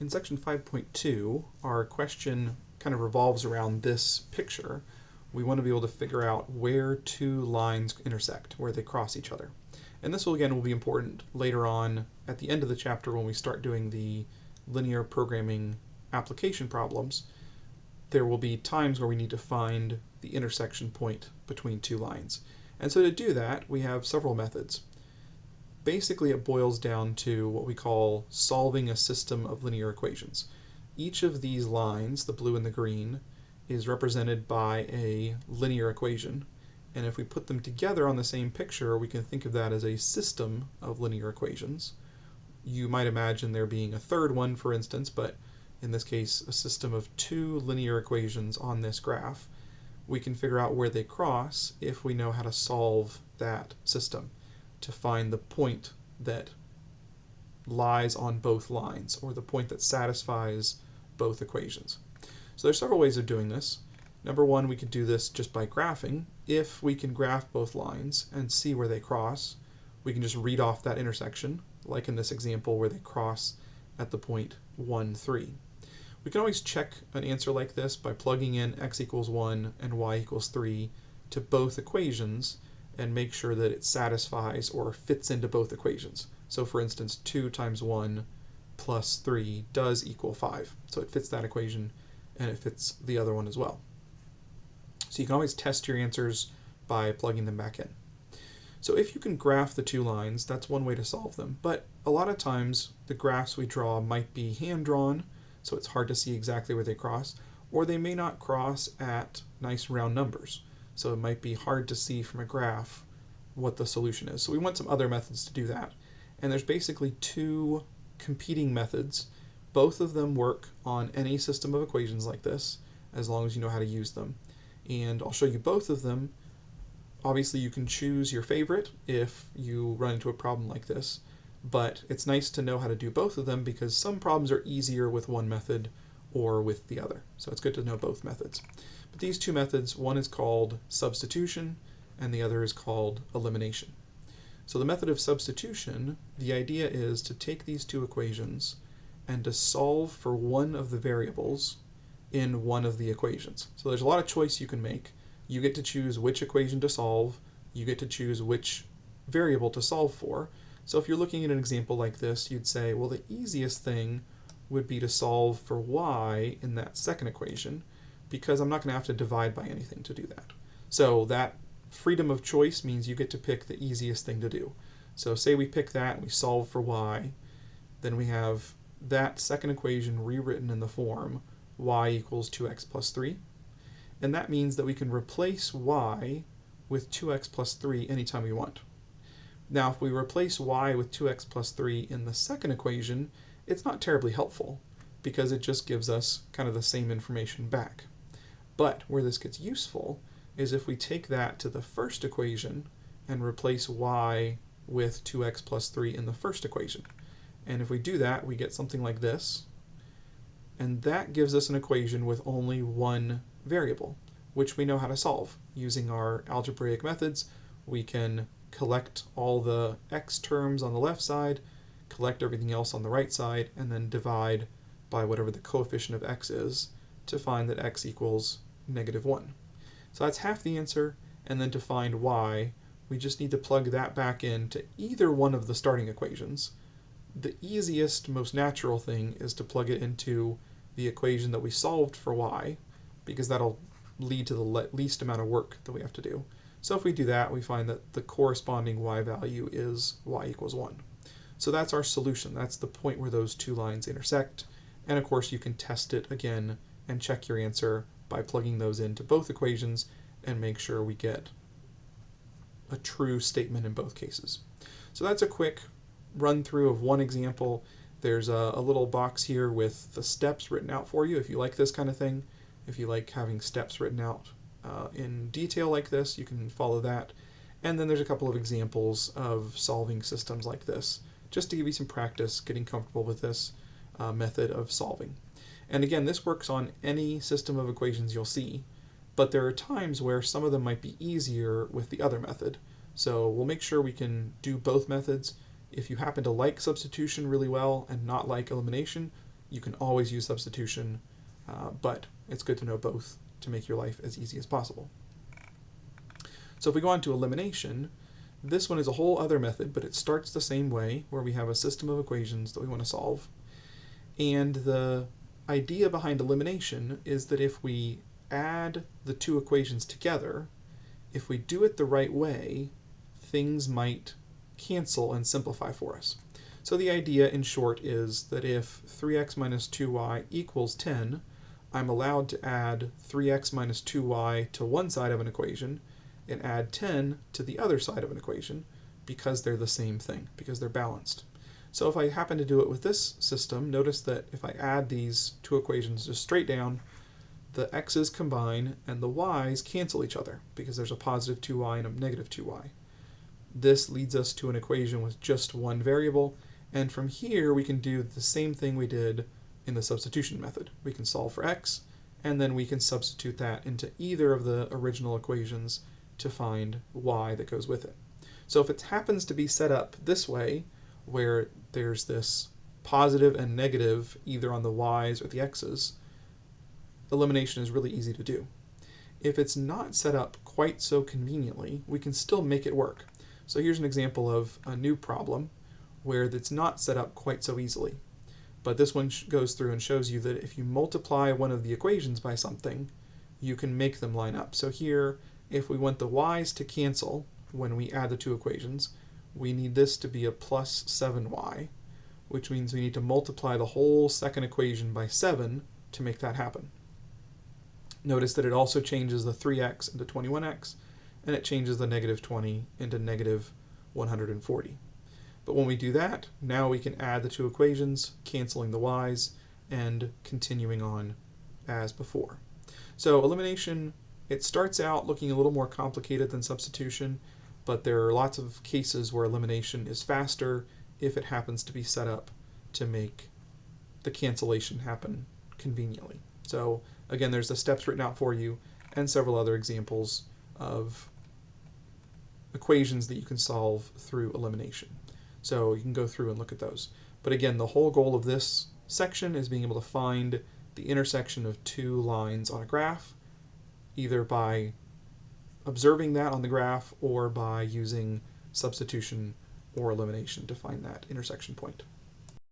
In section 5.2, our question kind of revolves around this picture. We want to be able to figure out where two lines intersect, where they cross each other. And this will again will be important later on at the end of the chapter when we start doing the linear programming application problems. There will be times where we need to find the intersection point between two lines. And so to do that, we have several methods basically it boils down to what we call solving a system of linear equations. Each of these lines, the blue and the green, is represented by a linear equation. And if we put them together on the same picture, we can think of that as a system of linear equations. You might imagine there being a third one, for instance, but in this case, a system of two linear equations on this graph. We can figure out where they cross if we know how to solve that system to find the point that lies on both lines, or the point that satisfies both equations. So there's several ways of doing this. Number one, we could do this just by graphing. If we can graph both lines and see where they cross, we can just read off that intersection, like in this example where they cross at the point 1, 3. We can always check an answer like this by plugging in x equals 1 and y equals 3 to both equations and make sure that it satisfies or fits into both equations. So for instance, 2 times 1 plus 3 does equal 5. So it fits that equation and it fits the other one as well. So you can always test your answers by plugging them back in. So if you can graph the two lines, that's one way to solve them. But a lot of times the graphs we draw might be hand-drawn, so it's hard to see exactly where they cross, or they may not cross at nice round numbers. So it might be hard to see from a graph what the solution is. So we want some other methods to do that. And there's basically two competing methods. Both of them work on any system of equations like this, as long as you know how to use them. And I'll show you both of them. Obviously you can choose your favorite if you run into a problem like this, but it's nice to know how to do both of them because some problems are easier with one method or with the other. So it's good to know both methods. But these two methods, one is called substitution and the other is called elimination. So the method of substitution, the idea is to take these two equations and to solve for one of the variables in one of the equations. So there's a lot of choice you can make. You get to choose which equation to solve, you get to choose which variable to solve for. So if you're looking at an example like this, you'd say, well, the easiest thing would be to solve for y in that second equation because I'm not going to have to divide by anything to do that. So that freedom of choice means you get to pick the easiest thing to do. So say we pick that and we solve for y, then we have that second equation rewritten in the form y equals 2x plus 3. And that means that we can replace y with 2x plus 3 anytime we want. Now if we replace y with 2x plus 3 in the second equation, it's not terribly helpful because it just gives us kind of the same information back. But where this gets useful is if we take that to the first equation and replace y with 2x plus 3 in the first equation. And if we do that, we get something like this. And that gives us an equation with only one variable, which we know how to solve. Using our algebraic methods, we can collect all the x terms on the left side, collect everything else on the right side, and then divide by whatever the coefficient of x is to find that x equals negative 1. So that's half the answer, and then to find y, we just need to plug that back into either one of the starting equations. The easiest, most natural thing is to plug it into the equation that we solved for y, because that'll lead to the least amount of work that we have to do. So if we do that, we find that the corresponding y value is y equals 1. So that's our solution. That's the point where those two lines intersect. And of course, you can test it again and check your answer by plugging those into both equations and make sure we get a true statement in both cases. So that's a quick run through of one example. There's a, a, little box here with the steps written out for you if you like this kind of thing. If you like having steps written out uh, in detail like this, you can follow that. And then there's a couple of examples of solving systems like this just to give you some practice getting comfortable with this uh, method of solving. And again, this works on any system of equations you'll see, but there are times where some of them might be easier with the other method. So we'll make sure we can do both methods. If you happen to like substitution really well and not like elimination, you can always use substitution, uh, but it's good to know both to make your life as easy as possible. So if we go on to elimination, this one is a whole other method, but it starts the same way, where we have a system of equations that we want to solve. And the idea behind elimination is that if we add the two equations together, if we do it the right way, things might cancel and simplify for us. So the idea in short is that if 3x minus 2y equals 10, I'm allowed to add 3x minus 2y to one side of an equation and add 10 to the other side of an equation because they're the same thing, because they're balanced. So if I happen to do it with this system, notice that if I add these two equations just straight down, the x's combine and the y's cancel each other because there's a positive 2y and a negative 2y. This leads us to an equation with just one variable, and from here we can do the same thing we did in the substitution method. We can solve for x, and then we can substitute that into either of the original equations to find y that goes with it. So if it happens to be set up this way, where there's this positive and negative either on the y's or the x's, elimination is really easy to do. If it's not set up quite so conveniently, we can still make it work. So here's an example of a new problem where it's not set up quite so easily. But this one goes through and shows you that if you multiply one of the equations by something, you can make them line up. So here, if we want the y's to cancel when we add the two equations, we need this to be a plus 7y, which means we need to multiply the whole second equation by 7 to make that happen. Notice that it also changes the 3x into 21x, and it changes the negative 20 into negative 140. But when we do that, now we can add the two equations, canceling the y's, and continuing on as before. So elimination, it starts out looking a little more complicated than substitution, but there are lots of cases where elimination is faster if it happens to be set up to make the cancellation happen conveniently. So again, there's the steps written out for you and several other examples of equations that you can solve through elimination. So you can go through and look at those. But again, the whole goal of this section is being able to find the intersection of two lines on a graph, either by observing that on the graph or by using substitution or elimination to find that intersection point.